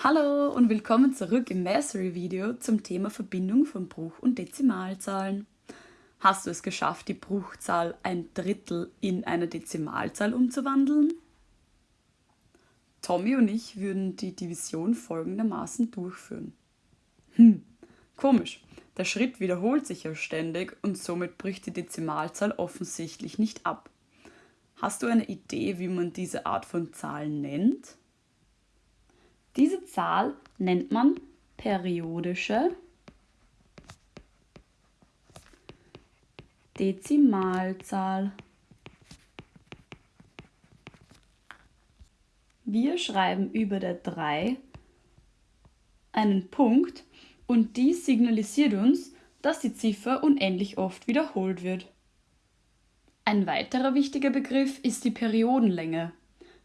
Hallo und willkommen zurück im Mastery-Video zum Thema Verbindung von Bruch- und Dezimalzahlen. Hast du es geschafft, die Bruchzahl ein Drittel in eine Dezimalzahl umzuwandeln? Tommy und ich würden die Division folgendermaßen durchführen. Hm, komisch. Der Schritt wiederholt sich ja ständig und somit bricht die Dezimalzahl offensichtlich nicht ab. Hast du eine Idee, wie man diese Art von Zahlen nennt? Diese Zahl nennt man periodische Dezimalzahl. Wir schreiben über der 3 einen Punkt und dies signalisiert uns, dass die Ziffer unendlich oft wiederholt wird. Ein weiterer wichtiger Begriff ist die Periodenlänge.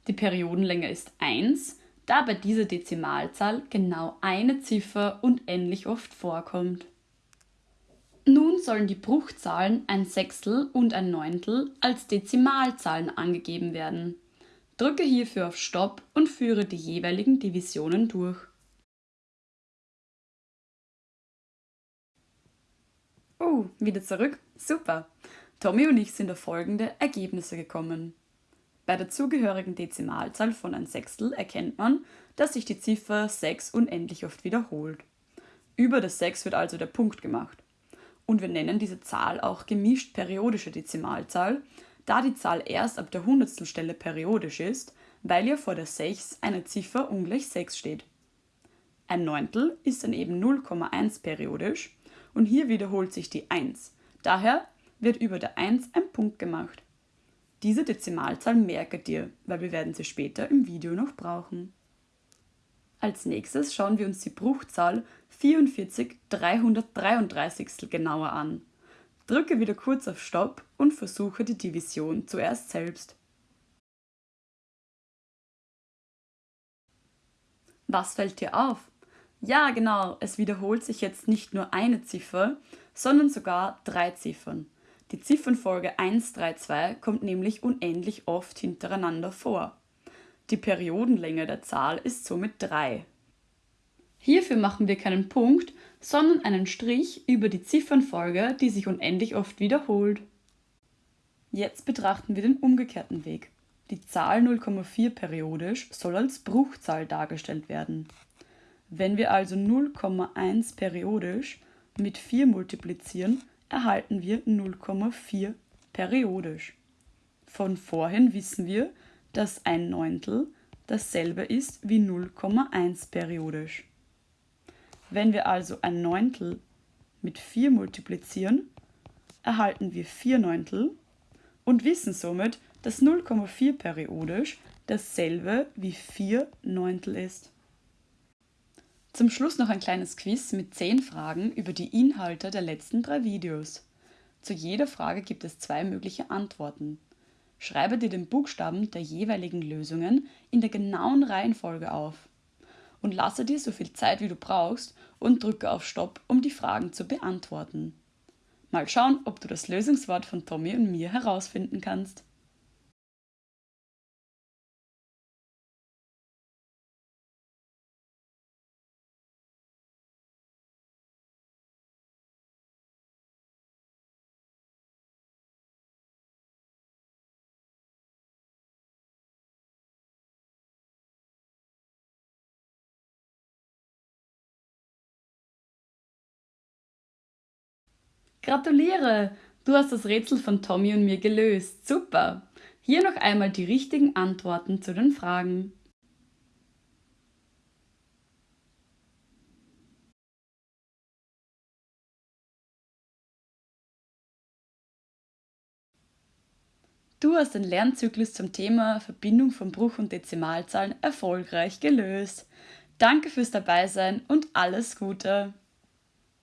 Die Periodenlänge ist 1 da bei dieser Dezimalzahl genau eine Ziffer unendlich oft vorkommt. Nun sollen die Bruchzahlen ein Sechstel und ein Neuntel als Dezimalzahlen angegeben werden. Drücke hierfür auf Stopp und führe die jeweiligen Divisionen durch. Oh, wieder zurück? Super! Tommy und ich sind auf folgende Ergebnisse gekommen. Bei der zugehörigen Dezimalzahl von ein Sechstel erkennt man, dass sich die Ziffer 6 unendlich oft wiederholt. Über das 6 wird also der Punkt gemacht. Und wir nennen diese Zahl auch gemischt periodische Dezimalzahl, da die Zahl erst ab der Hundertstelstelle periodisch ist, weil ja vor der 6 eine Ziffer ungleich 6 steht. Ein Neuntel ist dann eben 0,1 periodisch und hier wiederholt sich die 1. Daher wird über der 1 ein Punkt gemacht. Diese Dezimalzahl merke dir, weil wir werden sie später im Video noch brauchen. Als nächstes schauen wir uns die Bruchzahl 44 333 genauer an. Drücke wieder kurz auf Stopp und versuche die Division zuerst selbst. Was fällt dir auf? Ja, genau, es wiederholt sich jetzt nicht nur eine Ziffer, sondern sogar drei Ziffern. Die Ziffernfolge 132 kommt nämlich unendlich oft hintereinander vor. Die Periodenlänge der Zahl ist somit 3. Hierfür machen wir keinen Punkt, sondern einen Strich über die Ziffernfolge, die sich unendlich oft wiederholt. Jetzt betrachten wir den umgekehrten Weg. Die Zahl 0,4 periodisch soll als Bruchzahl dargestellt werden. Wenn wir also 0,1 periodisch mit 4 multiplizieren, erhalten wir 0,4 periodisch. Von vorhin wissen wir, dass ein Neuntel dasselbe ist wie 0,1 periodisch. Wenn wir also ein Neuntel mit 4 multiplizieren, erhalten wir 4 Neuntel und wissen somit, dass 0,4 periodisch dasselbe wie 4 Neuntel ist. Zum Schluss noch ein kleines Quiz mit 10 Fragen über die Inhalte der letzten drei Videos. Zu jeder Frage gibt es zwei mögliche Antworten. Schreibe dir den Buchstaben der jeweiligen Lösungen in der genauen Reihenfolge auf. Und lasse dir so viel Zeit wie du brauchst und drücke auf Stopp, um die Fragen zu beantworten. Mal schauen, ob du das Lösungswort von Tommy und mir herausfinden kannst. Gratuliere! Du hast das Rätsel von Tommy und mir gelöst. Super! Hier noch einmal die richtigen Antworten zu den Fragen. Du hast den Lernzyklus zum Thema Verbindung von Bruch- und Dezimalzahlen erfolgreich gelöst. Danke fürs Dabeisein und alles Gute!